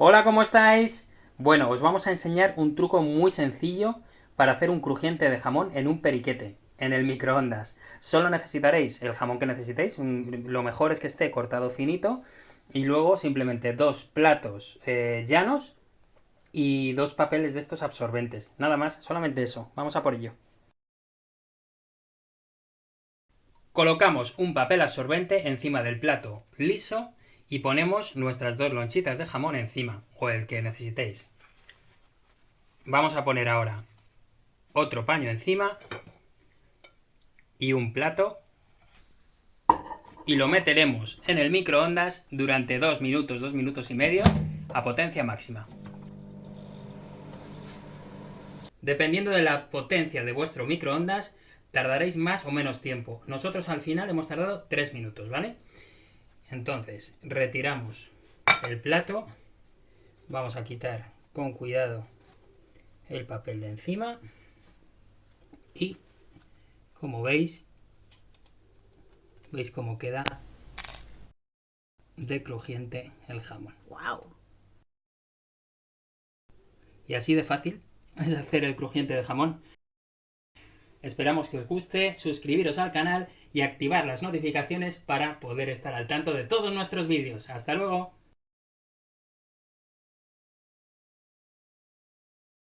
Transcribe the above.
Hola, ¿cómo estáis? Bueno, os vamos a enseñar un truco muy sencillo para hacer un crujiente de jamón en un periquete, en el microondas. Solo necesitaréis el jamón que necesitéis, lo mejor es que esté cortado finito, y luego simplemente dos platos eh, llanos y dos papeles de estos absorbentes. Nada más, solamente eso. Vamos a por ello. Colocamos un papel absorbente encima del plato liso y ponemos nuestras dos lonchitas de jamón encima, o el que necesitéis. Vamos a poner ahora otro paño encima y un plato y lo meteremos en el microondas durante dos minutos, dos minutos y medio a potencia máxima. Dependiendo de la potencia de vuestro microondas, tardaréis más o menos tiempo. Nosotros al final hemos tardado tres minutos, ¿vale? Entonces, retiramos el plato, vamos a quitar con cuidado el papel de encima y, como veis, veis cómo queda de crujiente el jamón. ¡Wow! Y así de fácil es hacer el crujiente de jamón. Esperamos que os guste, suscribiros al canal y activar las notificaciones para poder estar al tanto de todos nuestros vídeos. ¡Hasta luego!